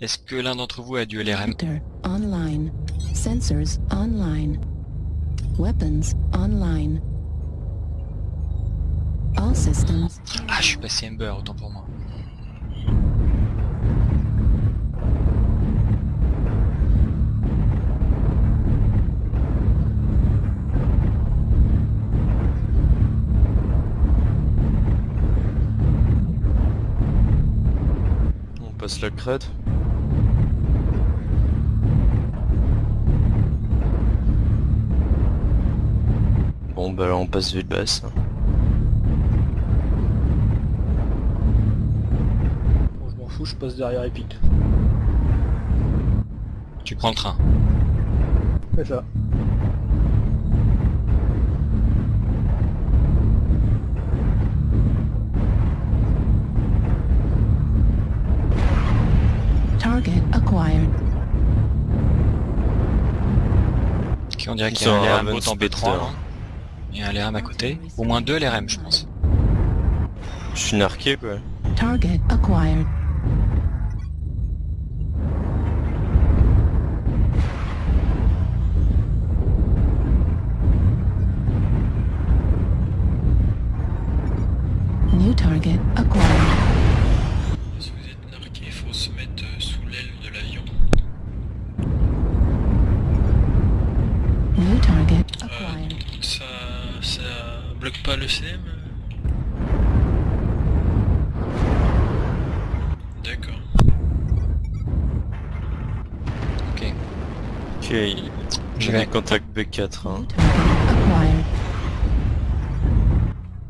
Est-ce que l'un d'entre vous a du LRM online. Sensors online. Weapons online. All systems. Ah, je suis passé Ember, autant pour moi. On passe la crête. Bon bah là on passe ville basse. Bon, je m'en fous, je passe derrière Epic. Tu prends le train. C'est ça. Target acquired. Ok, on dirait qu'il y a sont un à LRM en Ravenspeter. B3 là. Il y a un LRM à côté. Au moins deux LRM je pense. Je suis narqué quoi. Target acquired. New target acquired. Si vous êtes narqué, il faut se mettre euh, sous l'aile de l'avion. New target Euh, acquired. ça, ça bloque pas le CM D'accord. Ok. Ok, j'ai des contacts B4. Hein.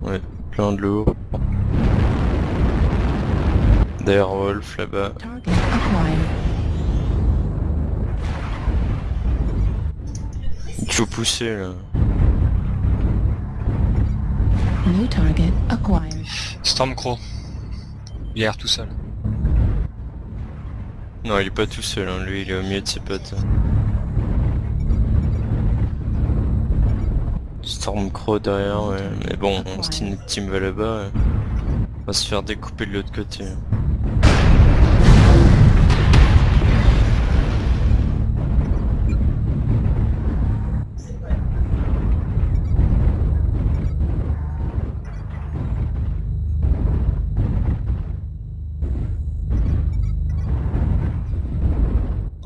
Ouais, plein de lourd. Derrière Wolf là-bas. Faut pousser là. New target acquired. Stormcrow. Il a l'air tout seul. Non, il est pas tout seul, hein. lui il est au milieu de ses potes. Stormcrow derrière, ouais. Mais bon, si notre team va là-bas, ouais. on va se faire découper de l'autre côté.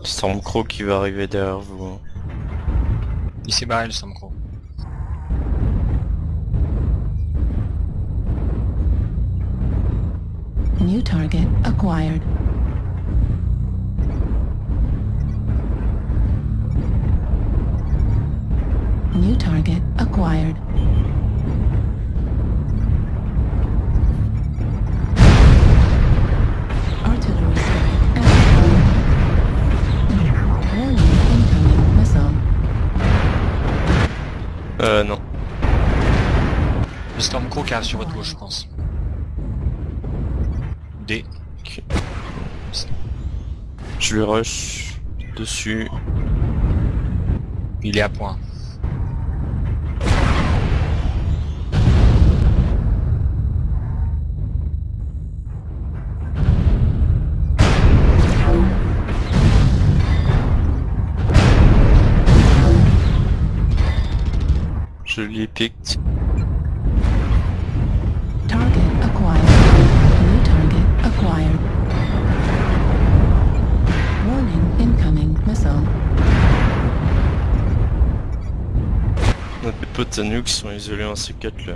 Stormcrow qui va arriver derrière vous. Il s'est barré le Stormcrow. New target acquired. New target acquired. Euh, non. Le Stormcrow qui arrive sur votre gauche je pense. D. Ok. Je lui rush dessus. Il est à point. Je lui pique. Target acquired. New target acquired. Warning incoming missile. Notre potes à nous qui sont isolés en C4 là.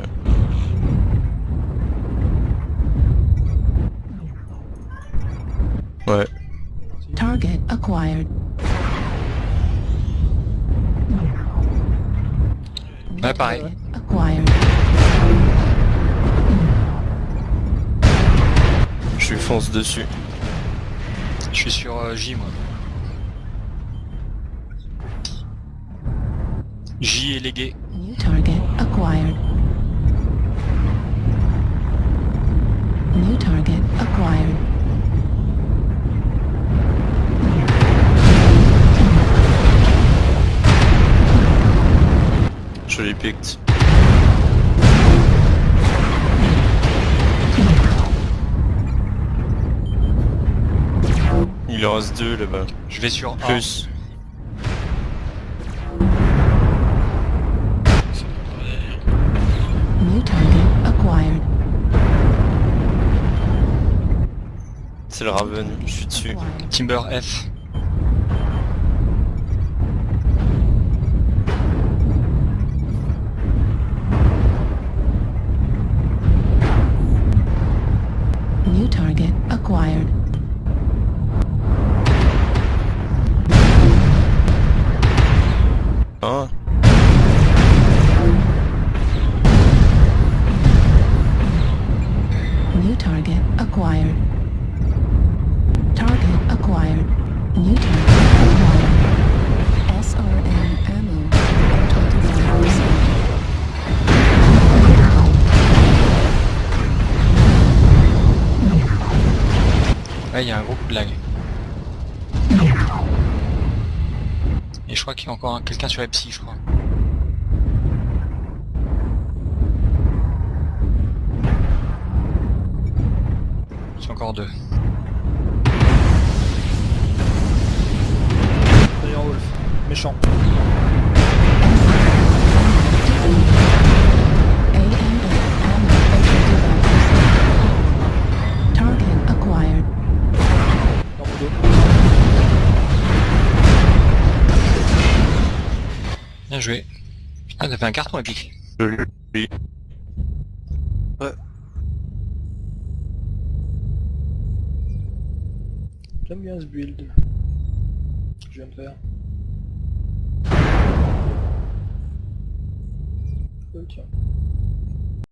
Ouais. Target acquired. Ouais, pareil. Target Acquired. Je lui fonce dessus. Je suis sur euh, J moi. J est légué. New target acquired. New target acquired. Il en reste deux là-bas. Je vais sur. Plus. C'est le Raven, je suis dessus. Timber F. Ah, je crois qu'il y a encore un- quelqu'un sur Epsi, je crois. C'est encore deux. D'ailleurs Wolf. Méchant. Bien joué. Ah, t'as fait un carton épique. je l'ai. J'aime bien ce build. Que je viens de faire. Oh tiens.